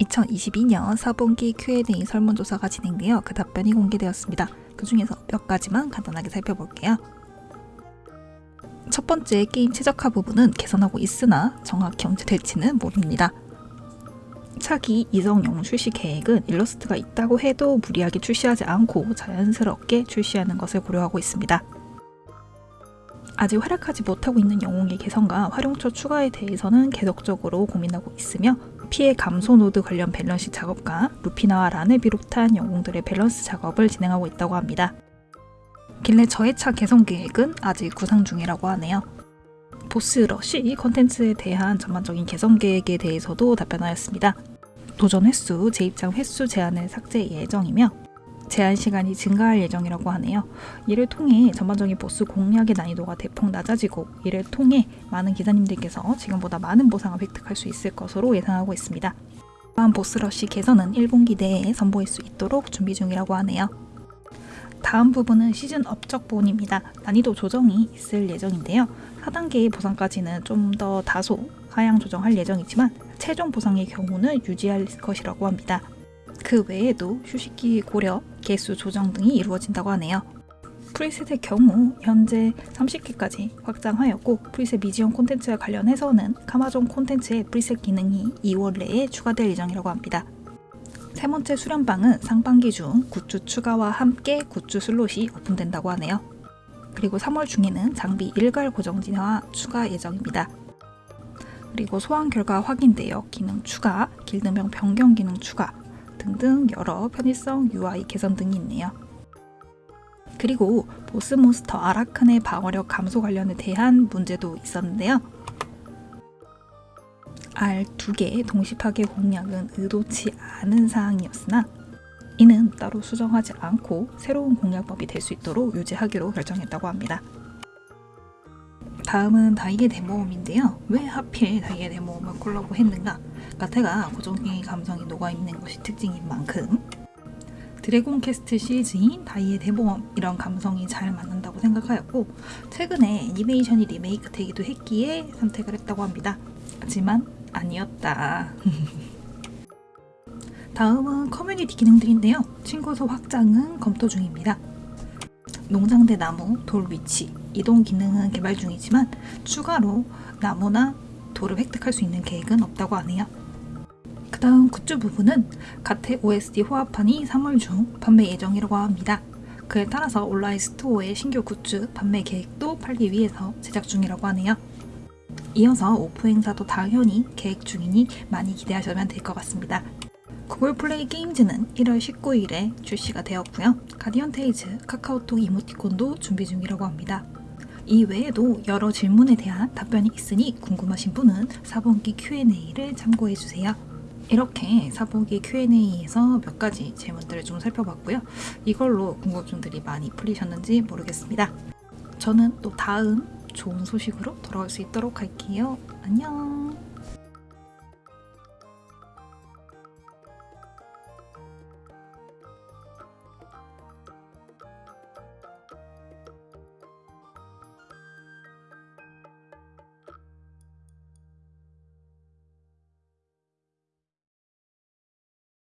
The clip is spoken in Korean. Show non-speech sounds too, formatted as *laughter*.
2022년 4분기 Q&A 설문조사가 진행되어 그 답변이 공개되었습니다. 그 중에서 몇 가지만 간단하게 살펴볼게요. 첫 번째 게임 최적화 부분은 개선하고 있으나 정확히 언제 될지는 모릅니다. 차기 이성 영웅 출시 계획은 일러스트가 있다고 해도 무리하게 출시하지 않고 자연스럽게 출시하는 것을 고려하고 있습니다. 아직 활약하지 못하고 있는 영웅의 개선과 활용처 추가에 대해서는 계속적으로 고민하고 있으며 피해 감소 노드 관련 밸런스 작업과 루피나와 란을 비롯한 영웅들의 밸런스 작업을 진행하고 있다고 합니다. 길래 저의 차 개선 계획은 아직 구상 중이라고 하네요. 보스 러쉬 컨텐츠에 대한 전반적인 개선 계획에 대해서도 답변하였습니다. 도전 횟수, 재입장 횟수 제한을 삭제 예정이며 제한 시간이 증가할 예정이라고 하네요. 이를 통해 전반적인 보스 공략의 난이도가 대폭 낮아지고 이를 통해 많은 기사님들께서 지금보다 많은 보상을 획득할 수 있을 것으로 예상하고 있습니다. 또한 보스러시 개선은 1분기 내에 선보일 수 있도록 준비 중이라고 하네요. 다음 부분은 시즌 업적 본입니다. 난이도 조정이 있을 예정인데요. 4단계의 보상까지는 좀 더 다소 하향 조정할 예정이지만 최종 보상의 경우는 유지할 것이라고 합니다. 그 외에도 휴식기 고려, 개수 조정 등이 이루어진다고 하네요. preset의 경우 현재 30개까지 확장하였고 preset 미지원 콘텐츠와 관련해서는 카마존 콘텐츠의 preset 기능이 2월 내에 추가될 예정이라고 합니다. 세 번째 수련방은 상반기 중 굿즈 추가와 함께 굿즈 슬롯이 오픈된다고 하네요. 그리고 3월 중에는 장비 일괄 고정 진화 추가 예정입니다. 그리고 소환 결과 확인되어 기능 추가, 길드명 변경 기능 추가, 등등 여러 편의성 UI 개선 등이 있네요. 그리고 보스 몬스터 아라칸의 방어력 감소 관련에 대한 문제도 있었는데요. R 두 개의 동시 파괴 공략은 의도치 않은 사항이었으나 이는 따로 수정하지 않고 새로운 공략법이 될 수 있도록 유지하기로 결정했다고 합니다. 다음은 다이의 데모음인데요. 왜 하필 다이의 데모음을 콜라보 했는가? 가테가 고정행위 감성이 녹아있는 것이 특징인 만큼 드래곤 캐스트 시리즈인 다이의 대모험 이런 감성이 잘 맞는다고 생각하였고 최근에 애니메이션이 리메이크 되기도 했기에 선택을 했다고 합니다. 하지만 아니었다. *laughs* 다음은 커뮤니티 기능들인데요. 친구수 확장은 검토 중입니다. 농장대 나무, 돌 위치, 이동 기능은 개발 중이지만 추가로 나무나 돌을 획득할 수 있는 계획은 없다고 하네요. 그 다음 굿즈 부분은 가테 OST 호합판이 3월 중 판매 예정이라고 합니다. 그에 따라서 온라인 스토어의 신규 굿즈 판매 계획도 팔기 위해서 제작 중이라고 하네요. 이어서 오프 행사도 당연히 계획 중이니 많이 기대하시면 될 것 같습니다. 구글 플레이 게임즈는 1월 19일에 출시가 되었고요. 가디언 테이즈 카카오톡 이모티콘도 준비 중이라고 합니다. 이 외에도 여러 질문에 대한 답변이 있으니 궁금하신 분은 4분기 Q&A를 참고해주세요. 이렇게 4분기 Q&A에서 몇 가지 질문들을 좀 살펴봤고요. 이걸로 궁금증들이 많이 풀리셨는지 모르겠습니다. 저는 또 다음 좋은 소식으로 돌아올 수 있도록 할게요. 안녕!